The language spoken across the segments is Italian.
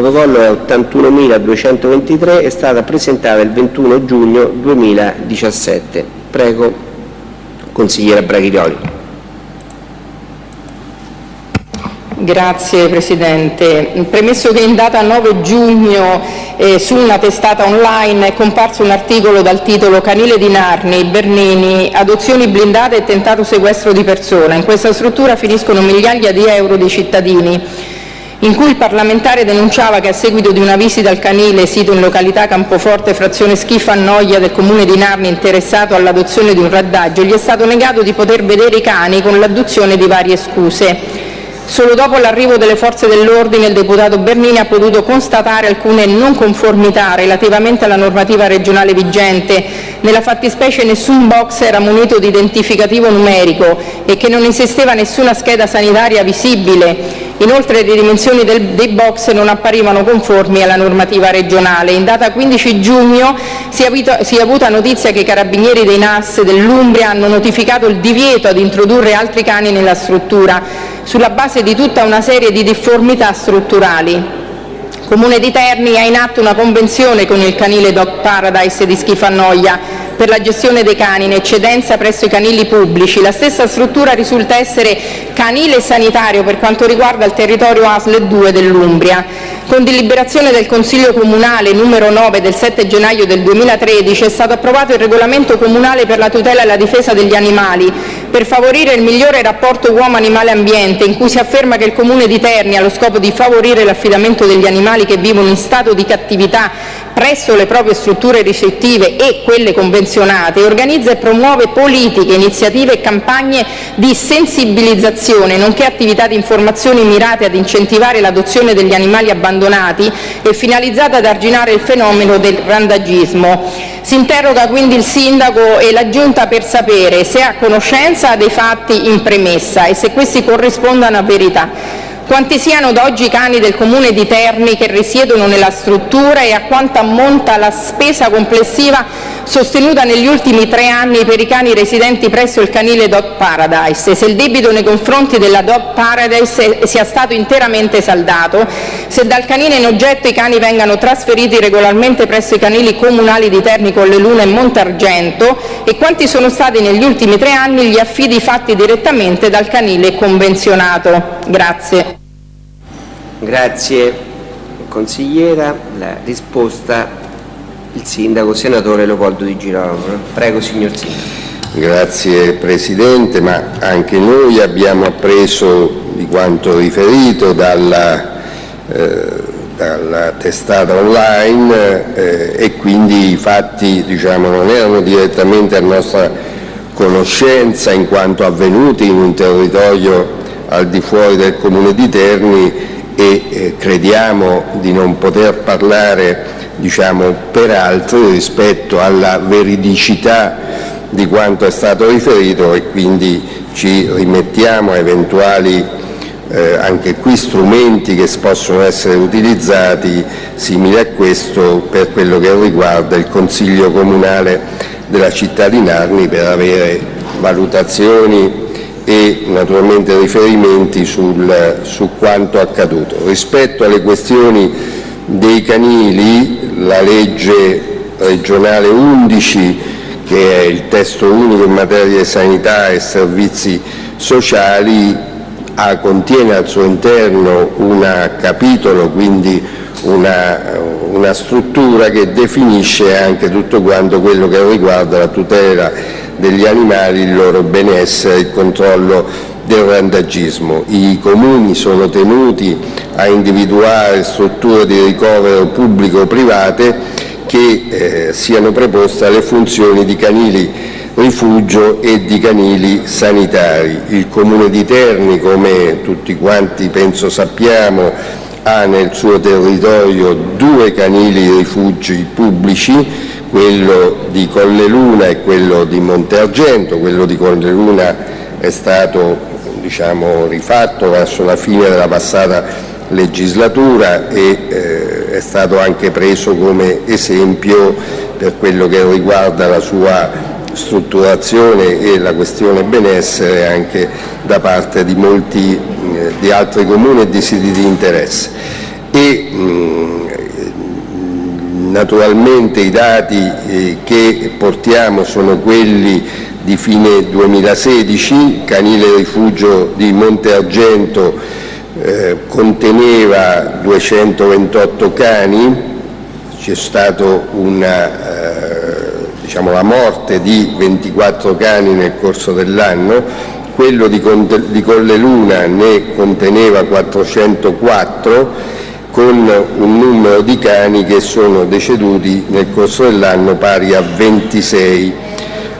protocollo è 81.223, è stata presentata il 21 giugno 2017. Prego, consigliera Braghirioli. Grazie Presidente. Premesso che in data 9 giugno eh, su una testata online è comparso un articolo dal titolo Canile di Narni, Bernini, adozioni blindate e tentato sequestro di persona. In questa struttura finiscono migliaia di euro dei cittadini in cui il parlamentare denunciava che a seguito di una visita al canile sito in località Campoforte, frazione Schifa Noia del comune di Narni interessato all'adozione di un raddaggio, gli è stato negato di poter vedere i cani con l'adduzione di varie scuse. Solo dopo l'arrivo delle forze dell'ordine il deputato Bernini ha potuto constatare alcune non conformità relativamente alla normativa regionale vigente. Nella fattispecie nessun box era munito di identificativo numerico e che non esisteva nessuna scheda sanitaria visibile. Inoltre le dimensioni del, dei box non apparivano conformi alla normativa regionale. In data 15 giugno si è, avuto, si è avuta notizia che i carabinieri dei NAS dell'Umbria hanno notificato il divieto ad introdurre altri cani nella struttura sulla base di tutta una serie di difformità strutturali. Comune di Terni ha in atto una convenzione con il canile Dog Paradise di Schifanoia per la gestione dei cani in eccedenza presso i canili pubblici. La stessa struttura risulta essere canile sanitario per quanto riguarda il territorio ASL 2 dell'Umbria. Con deliberazione del Consiglio Comunale numero 9 del 7 gennaio del 2013 è stato approvato il Regolamento comunale per la tutela e la difesa degli animali per favorire il migliore rapporto uomo-animale-ambiente, in cui si afferma che il Comune di Terni, allo scopo di favorire l'affidamento degli animali che vivono in stato di cattività presso le proprie strutture ricettive e quelle convenzionate, organizza e promuove politiche, iniziative e campagne di sensibilizzazione, nonché attività di informazione mirate ad incentivare l'adozione degli animali abbandonati e finalizzate ad arginare il fenomeno del randagismo. Si interroga quindi il Sindaco e la Giunta per sapere se è a conoscenza dei fatti in premessa e se questi corrispondano a verità quanti siano ad oggi i cani del Comune di Terni che risiedono nella struttura e a quanto ammonta la spesa complessiva sostenuta negli ultimi tre anni per i cani residenti presso il canile Dog Paradise se il debito nei confronti della Dog Paradise sia stato interamente saldato, se dal canile in oggetto i cani vengano trasferiti regolarmente presso i canili comunali di Terni, Colleluna e Montargento e quanti sono stati negli ultimi tre anni gli affidi fatti direttamente dal canile convenzionato. Grazie. Grazie consigliera. La risposta il sindaco, senatore Leopoldo Di Girolamo. Prego signor Sindaco. Grazie Presidente, ma anche noi abbiamo appreso di quanto riferito dalla, eh, dalla testata online eh, e quindi i fatti diciamo, non erano direttamente a nostra conoscenza in quanto avvenuti in un territorio al di fuori del Comune di Terni e eh, crediamo di non poter parlare diciamo, per altri rispetto alla veridicità di quanto è stato riferito e quindi ci rimettiamo a eventuali eh, anche qui strumenti che possono essere utilizzati simili a questo per quello che riguarda il Consiglio Comunale della città di Narni per avere valutazioni e naturalmente riferimenti sul, su quanto accaduto. Rispetto alle questioni dei canili, la legge regionale 11, che è il testo unico in materia di sanità e servizi sociali, ha, contiene al suo interno un capitolo, quindi una, una struttura che definisce anche tutto quanto quello che riguarda la tutela degli animali, il loro benessere, il controllo del randagismo. I comuni sono tenuti a individuare strutture di ricovero pubblico o private che eh, siano preposte alle funzioni di canili rifugio e di canili sanitari. Il Comune di Terni, come tutti quanti penso sappiamo, ha nel suo territorio due canili rifugi pubblici quello di Colleluna e quello di Monte Argento. Quello di Colleluna è stato diciamo, rifatto verso la fine della passata legislatura e eh, è stato anche preso come esempio per quello che riguarda la sua strutturazione e la questione benessere anche da parte di molti eh, di altri comuni e di siti di interesse e mh, naturalmente i dati eh, che portiamo sono quelli di fine 2016, canile rifugio di Monte Argento eh, conteneva 228 cani, c'è stata eh, diciamo, la morte di 24 cani nel corso dell'anno, quello di, Colleluna ne conteneva 404 con un numero di cani che sono deceduti nel corso dell'anno pari a 26.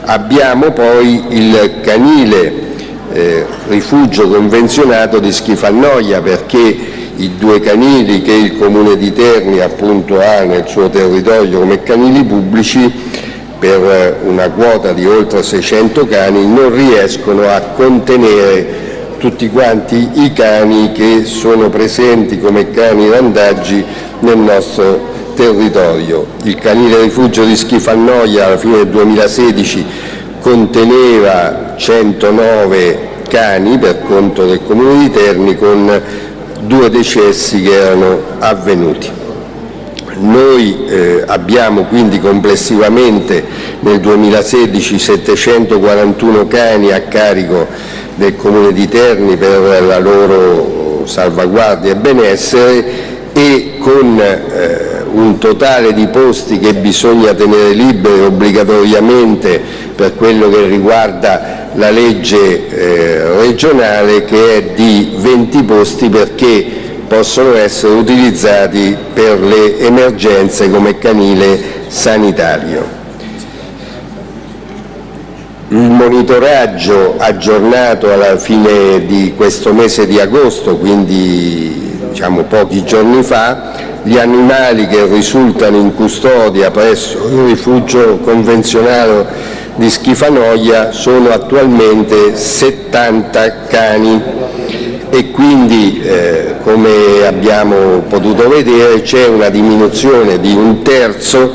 Abbiamo poi il canile eh, rifugio convenzionato di Schifalnoia perché i due canili che il Comune di Terni appunto ha nel suo territorio come canili pubblici per una quota di oltre 600 cani non riescono a contenere tutti quanti i cani che sono presenti come cani randaggi nel nostro territorio. Il canile rifugio di Schifannoia alla fine del 2016 conteneva 109 cani per conto del Comune di Terni con due decessi che erano avvenuti. Noi eh, abbiamo quindi complessivamente nel 2016 741 cani a carico del Comune di Terni per la loro salvaguardia e benessere e con eh, un totale di posti che bisogna tenere liberi obbligatoriamente per quello che riguarda la legge eh, regionale che è di 20 posti perché possono essere utilizzati per le emergenze come canile sanitario. Il monitoraggio aggiornato alla fine di questo mese di agosto, quindi diciamo pochi giorni fa, gli animali che risultano in custodia presso il rifugio convenzionale di Schifanoia sono attualmente 70 cani e quindi eh, come abbiamo potuto vedere c'è una diminuzione di un terzo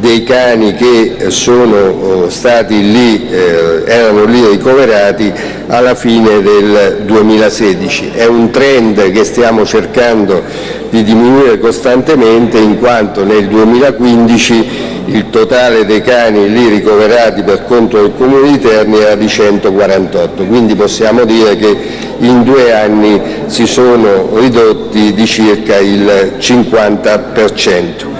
dei cani che sono oh, stati lì, eh, erano lì ricoverati alla fine del 2016. È un trend che stiamo cercando di diminuire costantemente in quanto nel 2015 il totale dei cani lì ricoverati per conto del Comune di Terni era di 148, quindi possiamo dire che in due anni si sono ridotti di circa il 50%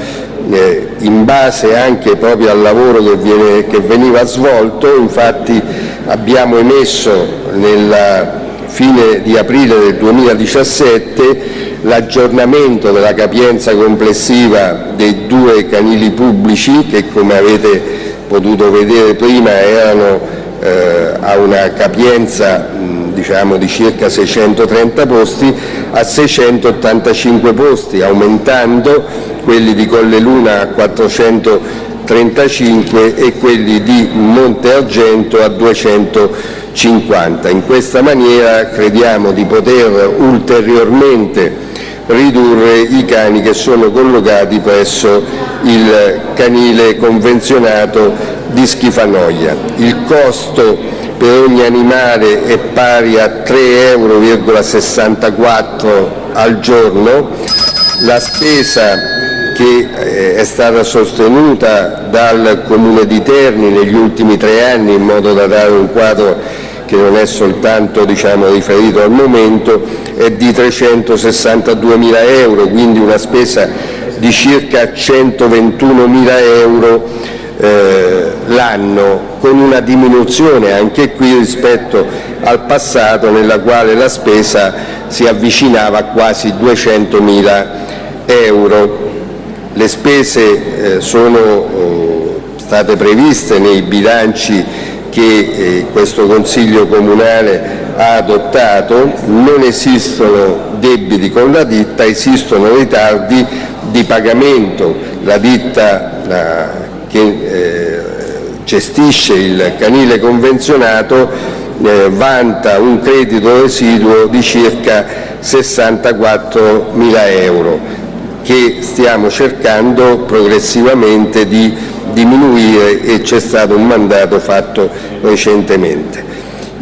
eh, in base anche proprio al lavoro che, viene, che veniva svolto, infatti abbiamo emesso nella fine di aprile del 2017 l'aggiornamento della capienza complessiva dei due canili pubblici che come avete potuto vedere prima erano eh, a una capienza mh, diciamo, di circa 630 posti a 685 posti, aumentando quelli di Colleluna a 435 e quelli di Monte Argento a 250. In questa maniera crediamo di poter ulteriormente ridurre i cani che sono collocati presso il canile convenzionato di Schifanoia. Il costo per ogni animale è pari a 3,64 euro al giorno, la spesa che eh, è stata sostenuta dal Comune di Terni negli ultimi tre anni in modo da dare un quadro che non è soltanto diciamo, riferito al momento, è di 362 mila euro, quindi una spesa di circa 121 mila euro eh, l'anno, con una diminuzione anche qui rispetto al passato nella quale la spesa si avvicinava a quasi 200 mila euro. Le spese eh, sono oh, state previste nei bilanci che eh, questo Consiglio Comunale ha adottato, non esistono debiti con la ditta, esistono ritardi di pagamento. La ditta che eh, gestisce il canile convenzionato eh, vanta un credito residuo di circa 64 mila euro che stiamo cercando progressivamente di diminuire e c'è stato un mandato fatto recentemente.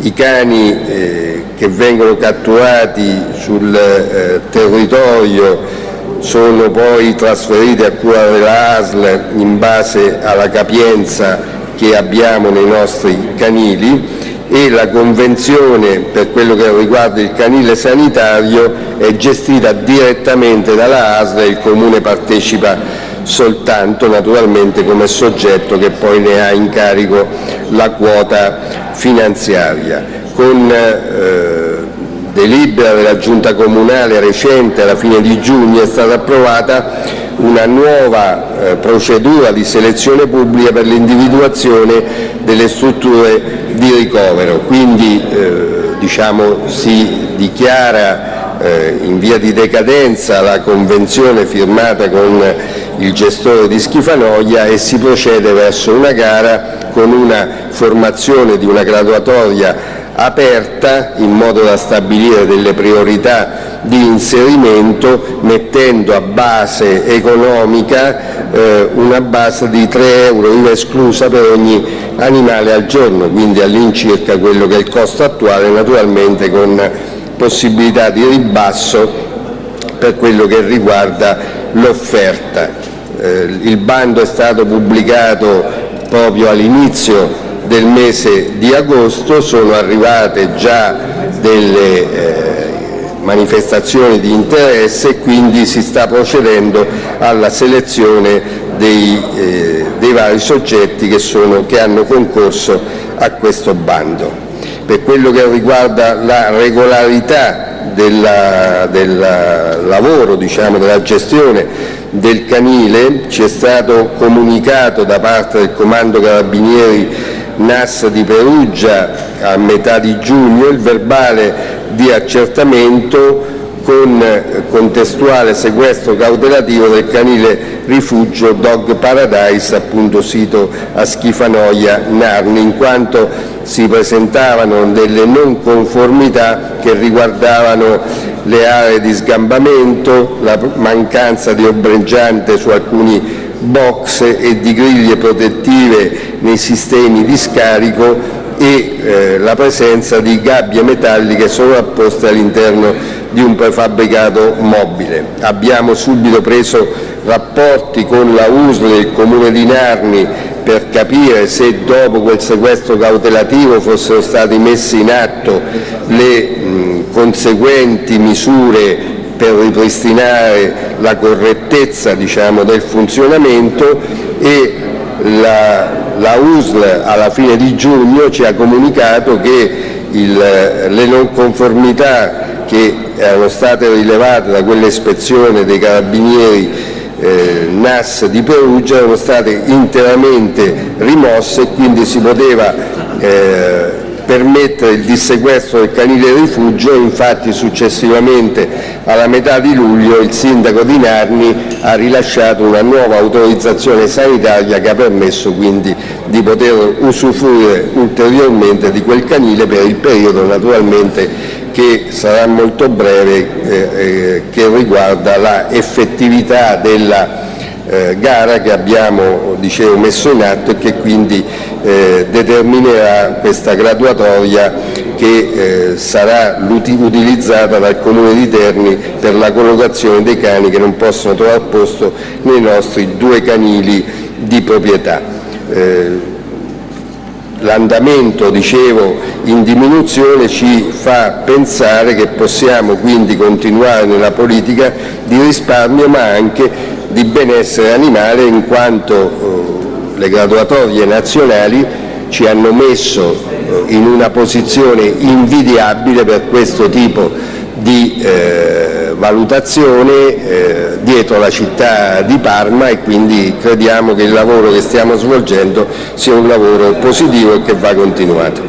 I cani eh, che vengono catturati sul eh, territorio sono poi trasferiti a cura della ASL in base alla capienza che abbiamo nei nostri canili e la convenzione per quello che riguarda il canile sanitario è gestita direttamente dalla ASL e il Comune partecipa soltanto naturalmente come soggetto che poi ne ha in carico la quota finanziaria. Con eh, delibera della Giunta Comunale recente alla fine di giugno è stata approvata una nuova eh, procedura di selezione pubblica per l'individuazione delle strutture di ricovero, quindi eh, diciamo, si dichiara eh, in via di decadenza la convenzione firmata con il gestore di Schifanoia e si procede verso una gara con una formazione di una graduatoria aperta in modo da stabilire delle priorità di inserimento mettendo a base economica eh, una base di 3 euro IVA esclusa per ogni animale al giorno, quindi all'incirca quello che è il costo attuale, naturalmente con possibilità di ribasso per quello che riguarda l'offerta. Eh, il bando è stato pubblicato proprio all'inizio del mese di agosto, sono arrivate già delle eh, manifestazioni di interesse e quindi si sta procedendo alla selezione dei, eh, dei vari soggetti che, sono, che hanno concorso a questo bando. Per quello che riguarda la regolarità del lavoro, diciamo, della gestione del canile, ci è stato comunicato da parte del Comando Carabinieri NAS di Perugia a metà di giugno il verbale di accertamento con contestuale sequestro cautelativo del canile rifugio Dog Paradise, appunto sito a Schifanoia Narni, in quanto si presentavano delle non conformità che riguardavano le aree di sgambamento, la mancanza di ombreggiante su alcuni box e di griglie protettive nei sistemi di scarico e eh, la presenza di gabbie metalliche sovrapposte all'interno di un prefabbricato mobile. Abbiamo subito preso rapporti con la USL e il Comune di Narni per capire se dopo quel sequestro cautelativo fossero state messe in atto le mh, conseguenti misure per ripristinare la correttezza diciamo, del funzionamento e la, la USL alla fine di giugno ci ha comunicato che il, le non conformità che erano state rilevate da quell'ispezione dei carabinieri eh, NAS di Perugia erano state interamente rimosse e quindi si poteva eh, permettere il dissequestro del canile rifugio infatti successivamente alla metà di luglio il sindaco di Narni ha rilasciato una nuova autorizzazione sanitaria che ha permesso quindi di poter usufruire ulteriormente di quel canile per il periodo naturalmente che sarà molto breve eh, eh, che riguarda la effettività della eh, gara che abbiamo dicevo, messo in atto e che quindi eh, determinerà questa graduatoria che eh, sarà utilizzata dal Comune di Terni per la collocazione dei cani che non possono trovare posto nei nostri due canili di proprietà. Eh, l'andamento dicevo in diminuzione ci fa pensare che possiamo quindi continuare nella politica di risparmio ma anche di benessere animale in quanto eh, le graduatorie nazionali ci hanno messo eh, in una posizione invidiabile per questo tipo di eh, valutazione eh, dietro la città di Parma e quindi crediamo che il lavoro che stiamo svolgendo sia un lavoro positivo e che va continuato.